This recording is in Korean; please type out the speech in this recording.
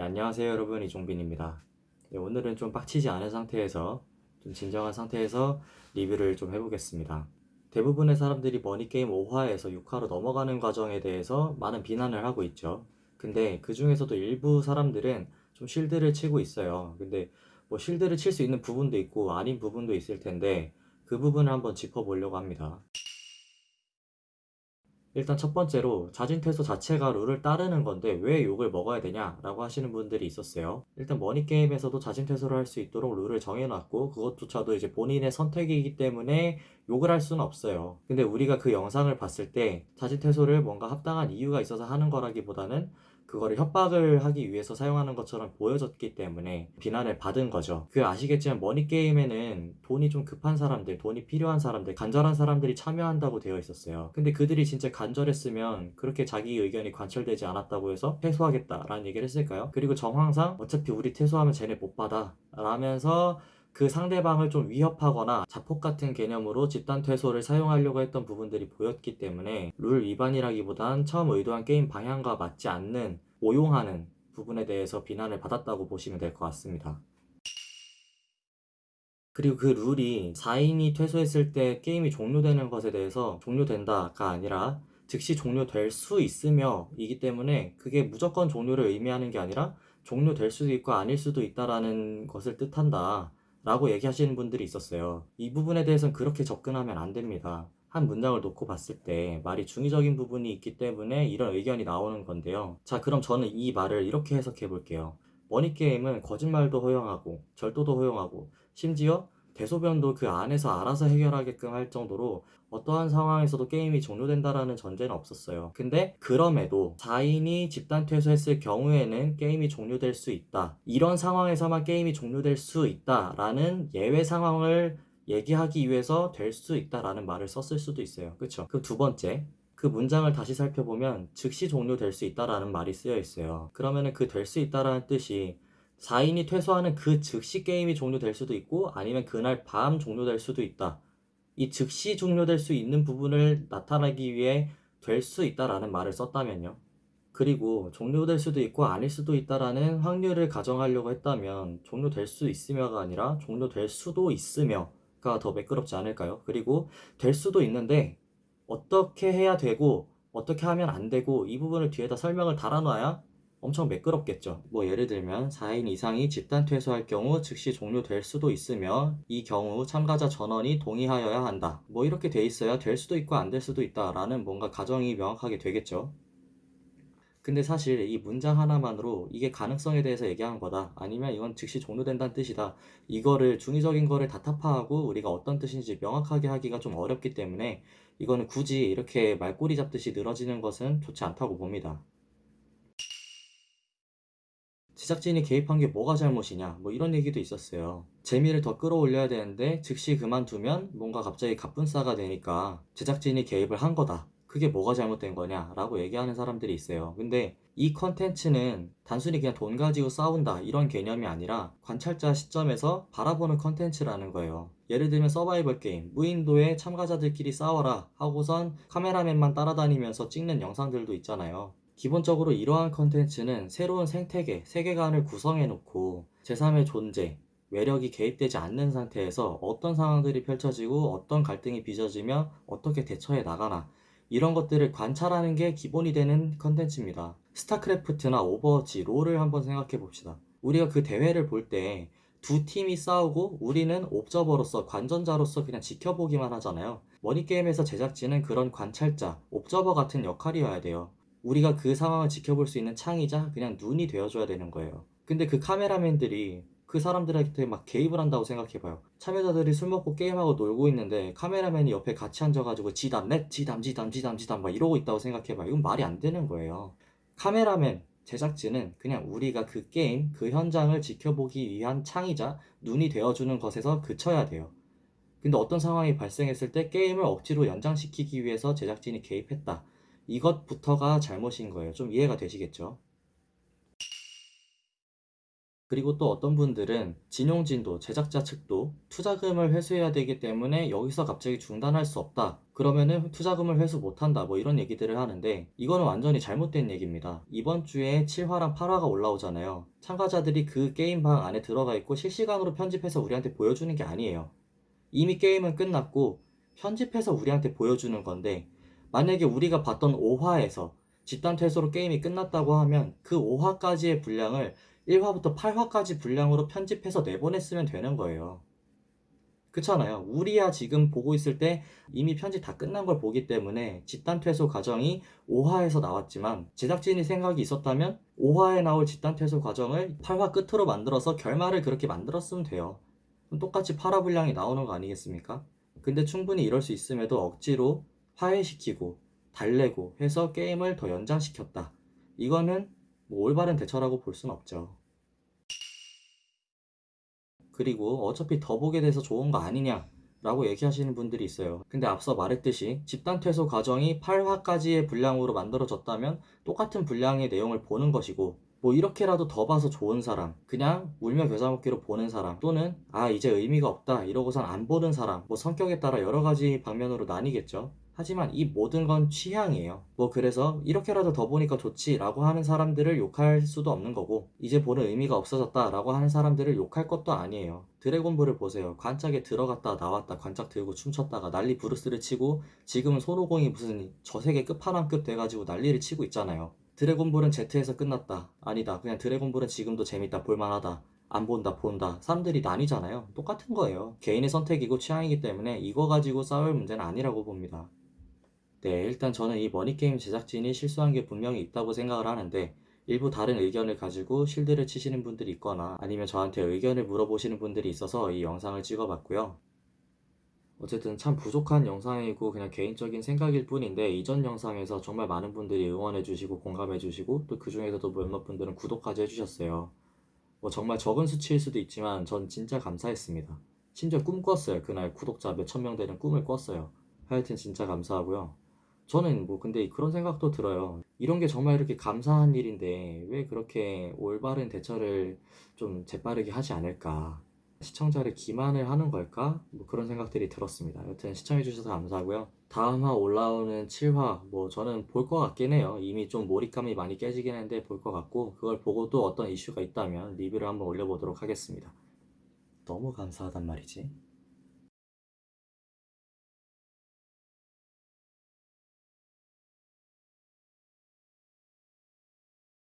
네, 안녕하세요 여러분 이종빈입니다. 네, 오늘은 좀 빡치지 않은 상태에서 좀 진정한 상태에서 리뷰를 좀 해보겠습니다. 대부분의 사람들이 머니게임 5화에서 6화로 넘어가는 과정에 대해서 많은 비난을 하고 있죠. 근데 그 중에서도 일부 사람들은 좀 실드를 치고 있어요. 근데 뭐 실드를 칠 수 있는 부분도 있고 아닌 부분도 있을 텐데 그 부분을 한번 짚어보려고 합니다. 일단 첫 번째로 자진퇴소 자체가 룰을 따르는 건데 왜 욕을 먹어야 되냐 라고 하시는 분들이 있었어요. 일단 머니게임에서도 자진퇴소를 할 수 있도록 룰을 정해놨고 그것조차도 이제 본인의 선택이기 때문에 욕을 할 수는 없어요. 근데 우리가 그 영상을 봤을 때 자진퇴소를 뭔가 합당한 이유가 있어서 하는 거라기보다는 그거를 협박을 하기 위해서 사용하는 것처럼 보여졌기 때문에 비난을 받은 거죠. 그 아시겠지만 머니게임에는 돈이 좀 급한 사람들, 돈이 필요한 사람들, 간절한 사람들이 참여한다고 되어 있었어요. 근데 그들이 진짜 간절했으면 그렇게 자기 의견이 관철되지 않았다고 해서 퇴소하겠다라는 얘기를 했을까요? 그리고 정황상 어차피 우리 퇴소하면 쟤네 못 받아 라면서 그 상대방을 좀 위협하거나 자폭 같은 개념으로 집단 퇴소를 사용하려고 했던 부분들이 보였기 때문에 룰 위반이라기보단 처음 의도한 게임 방향과 맞지 않는 오용하는 부분에 대해서 비난을 받았다고 보시면 될 것 같습니다. 그리고 그 룰이 4인이 퇴소했을 때 게임이 종료되는 것에 대해서 종료된다가 아니라 즉시 종료될 수 있으며 이기 때문에 그게 무조건 종료를 의미하는 게 아니라 종료될 수도 있고 아닐 수도 있다라는 것을 뜻한다. 라고 얘기하시는 분들이 있었어요. 이 부분에 대해서는 그렇게 접근하면 안 됩니다. 한 문장을 놓고 봤을 때 말이 중의적인 부분이 있기 때문에 이런 의견이 나오는 건데요. 자, 그럼 저는 이 말을 이렇게 해석해 볼게요. 머니게임은 거짓말도 허용하고, 절도도 허용하고, 심지어 대소변도 그 안에서 알아서 해결하게끔 할 정도로 어떠한 상황에서도 게임이 종료된다라는 전제는 없었어요. 근데 그럼에도 4인이 집단 퇴소했을 경우에는 게임이 종료될 수 있다. 이런 상황에서만 게임이 종료될 수 있다라는 예외 상황을 얘기하기 위해서 될 수 있다라는 말을 썼을 수도 있어요. 그쵸? 그두 번째. 그 문장을 다시 살펴보면 즉시 종료될 수 있다라는 말이 쓰여 있어요. 그러면은 그될 수 있다라는 뜻이 4인이 퇴소하는 그 즉시 게임이 종료될 수도 있고 아니면 그날 밤 종료될 수도 있다. 이 즉시 종료될 수 있는 부분을 나타내기 위해 될 수 있다라는 말을 썼다면요. 그리고 종료될 수도 있고 아닐 수도 있다라는 확률을 가정하려고 했다면 종료될 수 있으며가 아니라 종료될 수도 있으며가 더 매끄럽지 않을까요? 그리고 될 수도 있는데 어떻게 해야 되고 어떻게 하면 안 되고 이 부분을 뒤에다 설명을 달아놔야 엄청 매끄럽겠죠. 뭐 예를 들면 4인 이상이 집단 퇴소할 경우 즉시 종료될 수도 있으며 이 경우 참가자 전원이 동의하여야 한다. 뭐 이렇게 돼 있어야 될 수도 있고 안 될 수도 있다 라는 뭔가 가정이 명확하게 되겠죠. 근데 사실 이 문장 하나만으로 이게 가능성에 대해서 얘기한 거다. 아니면 이건 즉시 종료된다는 뜻이다. 이거를 중의적인 거를 다 타파하고 우리가 어떤 뜻인지 명확하게 하기가 좀 어렵기 때문에 이거는 굳이 이렇게 말꼬리 잡듯이 늘어지는 것은 좋지 않다고 봅니다. 제작진이 개입한 게 뭐가 잘못이냐 뭐 이런 얘기도 있었어요 재미를 더 끌어올려야 되는데 즉시 그만두면 뭔가 갑자기 갑분싸가 되니까 제작진이 개입을 한 거다 그게 뭐가 잘못된 거냐 라고 얘기하는 사람들이 있어요. 근데 이 컨텐츠는 단순히 그냥 돈 가지고 싸운다 이런 개념이 아니라 관찰자 시점에서 바라보는 컨텐츠라는 거예요. 예를 들면 서바이벌 게임 무인도에 참가자들끼리 싸워라 하고선 카메라맨만 따라다니면서 찍는 영상들도 있잖아요. 기본적으로 이러한 컨텐츠는 새로운 생태계, 세계관을 구성해 놓고 제3의 존재, 외력이 개입되지 않는 상태에서 어떤 상황들이 펼쳐지고 어떤 갈등이 빚어지며 어떻게 대처해 나가나 이런 것들을 관찰하는 게 기본이 되는 컨텐츠입니다. 스타크래프트나 오버워치, 롤을 한번 생각해 봅시다. 우리가 그 대회를 볼 때 두 팀이 싸우고 우리는 옵저버로서 관전자로서 그냥 지켜보기만 하잖아요. 머니게임에서 제작진은 그런 관찰자, 옵저버 같은 역할이어야 돼요. 우리가 그 상황을 지켜볼 수 있는 창이자 그냥 눈이 되어줘야 되는 거예요. 근데 그 카메라맨들이 그 사람들한테 막 개입을 한다고 생각해봐요. 참여자들이 술 먹고 게임하고 놀고 있는데 카메라맨이 옆에 같이 앉아가지고 지담 넷 지담 지담 지담 지담 막 이러고 있다고 생각해봐요. 이건 말이 안 되는 거예요. 카메라맨 제작진은 그냥 우리가 그 게임 그 현장을 지켜보기 위한 창이자 눈이 되어주는 것에서 그쳐야 돼요. 근데 어떤 상황이 발생했을 때 게임을 억지로 연장시키기 위해서 제작진이 개입했다. 이것부터가 잘못인 거예요. 좀 이해가 되시겠죠? 그리고 또 어떤 분들은 진용진도 제작자 측도 투자금을 회수해야 되기 때문에 여기서 갑자기 중단할 수 없다. 그러면은 투자금을 회수 못한다. 뭐 이런 얘기들을 하는데 이거는 완전히 잘못된 얘기입니다. 이번 주에 7화랑 8화가 올라오잖아요. 참가자들이 그 게임방 안에 들어가 있고 실시간으로 편집해서 우리한테 보여주는 게 아니에요. 이미 게임은 끝났고 편집해서 우리한테 보여주는 건데 만약에 우리가 봤던 5화에서 집단 퇴소로 게임이 끝났다고 하면 그 5화까지의 분량을 1화부터 8화까지 분량으로 편집해서 내보냈으면 되는 거예요. 그렇잖아요. 우리야 지금 보고 있을 때 이미 편집 다 끝난 걸 보기 때문에 집단 퇴소 과정이 5화에서 나왔지만 제작진이 생각이 있었다면 5화에 나올 집단 퇴소 과정을 8화 끝으로 만들어서 결말을 그렇게 만들었으면 돼요. 똑같이 8화 분량이 나오는 거 아니겠습니까? 근데 충분히 이럴 수 있음에도 억지로 화해시키고 달래고 해서 게임을 더 연장시켰다. 이거는 뭐 올바른 대처라고 볼 순 없죠. 그리고 어차피 더 보게 돼서 좋은 거 아니냐 라고 얘기하시는 분들이 있어요. 근데 앞서 말했듯이 집단 퇴소 과정이 8화까지의 분량으로 만들어졌다면 똑같은 분량의 내용을 보는 것이고 뭐 이렇게라도 더 봐서 좋은 사람 그냥 울며 겨자 먹기로 보는 사람 또는 아 이제 의미가 없다 이러고선 안 보는 사람 뭐 성격에 따라 여러 가지 방면으로 나뉘겠죠. 하지만 이 모든 건 취향이에요. 뭐 그래서 이렇게라도 더 보니까 좋지 라고 하는 사람들을 욕할 수도 없는 거고 이제 보는 의미가 없어졌다 라고 하는 사람들을 욕할 것도 아니에요. 드래곤볼을 보세요. 관짝에 들어갔다 나왔다 관짝 들고 춤췄다가 난리 부르스를 치고 지금은 손오공이 무슨 저세계 끝판왕급 돼가지고 난리를 치고 있잖아요. 드래곤볼은 Z에서 끝났다. 아니다. 그냥 드래곤볼은 지금도 재밌다. 볼만하다. 안 본다, 본다. 사람들이 나뉘잖아요. 똑같은 거예요. 개인의 선택이고 취향이기 때문에 이거 가지고 싸울 문제는 아니라고 봅니다. 네, 일단 저는 이 머니게임 제작진이 실수한 게 분명히 있다고 생각을 하는데 일부 다른 의견을 가지고 실드를 치시는 분들이 있거나 아니면 저한테 의견을 물어보시는 분들이 있어서 이 영상을 찍어봤고요. 어쨌든 참 부족한 영상이고 그냥 개인적인 생각일 뿐인데 이전 영상에서 정말 많은 분들이 응원해주시고 공감해주시고 또 그 중에서도 몇몇 분들은 구독까지 해주셨어요. 뭐 정말 적은 수치일 수도 있지만 전 진짜 감사했습니다. 심지어 꿈 꿨어요. 그날 구독자 몇 천 명 되는 꿈을 꿨어요. 하여튼 진짜 감사하고요. 저는 뭐 근데 그런 생각도 들어요. 이런 게 정말 이렇게 감사한 일인데 왜 그렇게 올바른 대처를 좀 재빠르게 하지 않을까? 시청자를 기만을 하는 걸까? 뭐 그런 생각들이 들었습니다. 여튼 시청해주셔서 감사하고요. 다음 화 올라오는 7화, 뭐 저는 볼 것 같긴 해요. 이미 좀 몰입감이 많이 깨지긴 했는데 볼 것 같고, 그걸 보고 또 어떤 이슈가 있다면 리뷰를 한번 올려보도록 하겠습니다. 너무 감사하단 말이지.